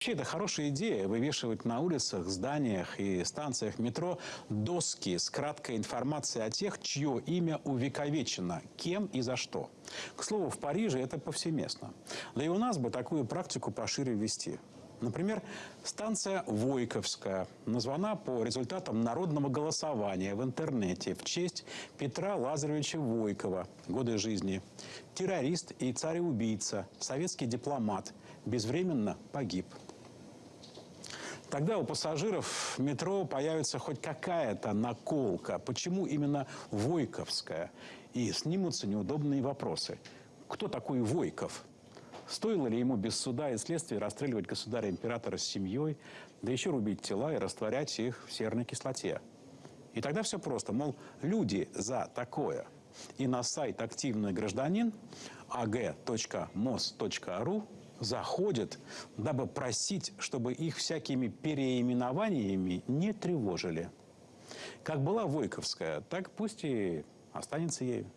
Вообще, это хорошая идея вывешивать на улицах, зданиях и станциях метро доски с краткой информацией о тех, чье имя увековечено, кем и за что. К слову, в Париже это повсеместно. Да и у нас бы такую практику пошире ввести. Например, станция Войковская названа по результатам народного голосования в интернете в честь Петра Лазаревича Войкова, годы жизни. Террорист и царь-убийца, советский дипломат, безвременно погиб. Тогда у пассажиров метро появится хоть какая-то наколка. Почему именно Войковская? И снимутся неудобные вопросы. Кто такой Войков? Стоило ли ему без суда и следствия расстреливать государя-императора с семьей, да еще рубить тела и растворять их в серной кислоте? И тогда все просто. Мол, люди за такое. И на сайт «Активный гражданин» ag.mos.ru заходят, дабы просить, чтобы их всякими переименованиями не тревожили. Как была Войковская, так пусть и останется ею.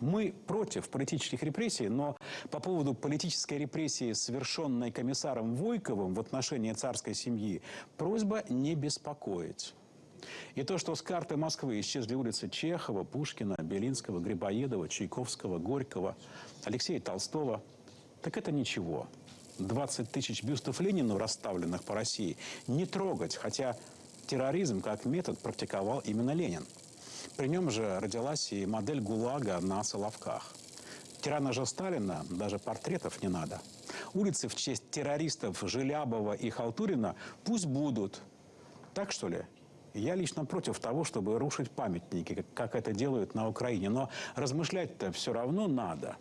Мы против политических репрессий, но по поводу политической репрессии, совершенной комиссаром Войковым в отношении царской семьи, просьба не беспокоить. И то, что с карты Москвы исчезли улицы Чехова, Пушкина, Белинского, Грибоедова, Чайковского, Горького, Алексея Толстого, так это ничего. 20 тысяч бюстов Ленину, расставленных по России, не трогать, хотя терроризм как метод практиковал именно Ленин. При нем же родилась и модель ГУЛАГа на Соловках. Тирана же Сталина даже портретов не надо. Улицы в честь террористов Желябова и Халтурина пусть будут. Так что ли? Я лично против того, чтобы рушить памятники, как это делают на Украине. Но размышлять-то все равно надо.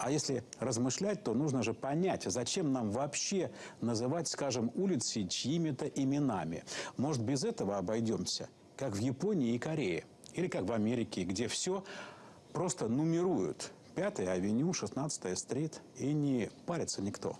А если размышлять, то нужно же понять, зачем нам вообще называть, скажем, улицы чьими-то именами. Может, без этого обойдемся? как в Японии и Корее. Или как в Америке, где все просто нумеруют. Пятая авеню, 16 стрит, и не парится никто.